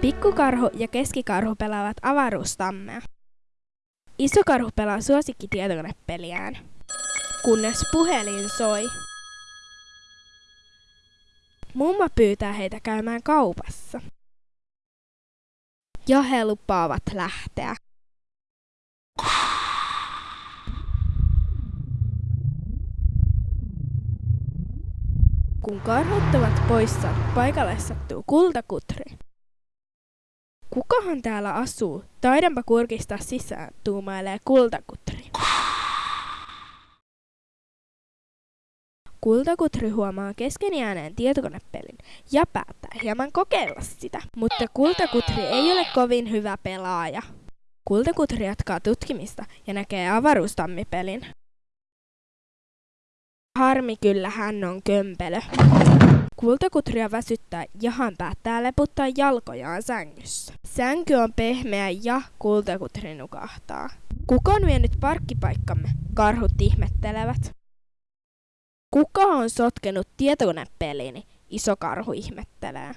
Pikkukarhu ja keskikarhu pelaavat avaruustammea. Isokarhu pelaa suosikkitietokonepeliään, kunnes puhelin soi. Mumma pyytää heitä käymään kaupassa. Ja he lupaavat lähteä. Kun karhut ovat poissa, paikalle sattuu kultakutri. Kukahan täällä asuu? Taidanpa kurkistaa sisään, tuumailee kultakutri. Kultakutri huomaa kesken jääneen tietokonepelin ja päättää hieman kokeilla sitä, mutta Kultakutri ei ole kovin hyvä pelaaja. Kultakutri jatkaa tutkimista ja näkee avaruustammipelin. Harmi kyllä hän on kömpelö. Kultakutria väsyttää ja hän päättää leputtaa jalkojaan sängyssä. Sänky on pehmeä ja kultakutri nukahtaa. Kuka on vienyt parkkipaikkamme? Karhut ihmettelevät. Kuka on sotkenut tietokonepelini? Iso karhu ihmettelee.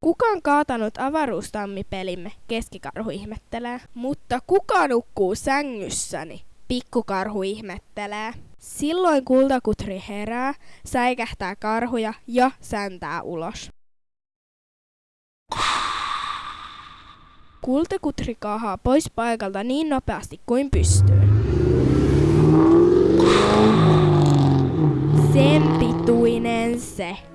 Kuka on kaatanut avaruustammipelimme? Keskikarhu ihmettelee. Mutta kuka nukkuu sängyssäni? Pikkukarhu ihmettelee. Silloin kultakutri herää, säikähtää karhuja ja säntää ulos. Kultakutri kaahaa pois paikalta niin nopeasti kuin pystyy. Sen pituinen se.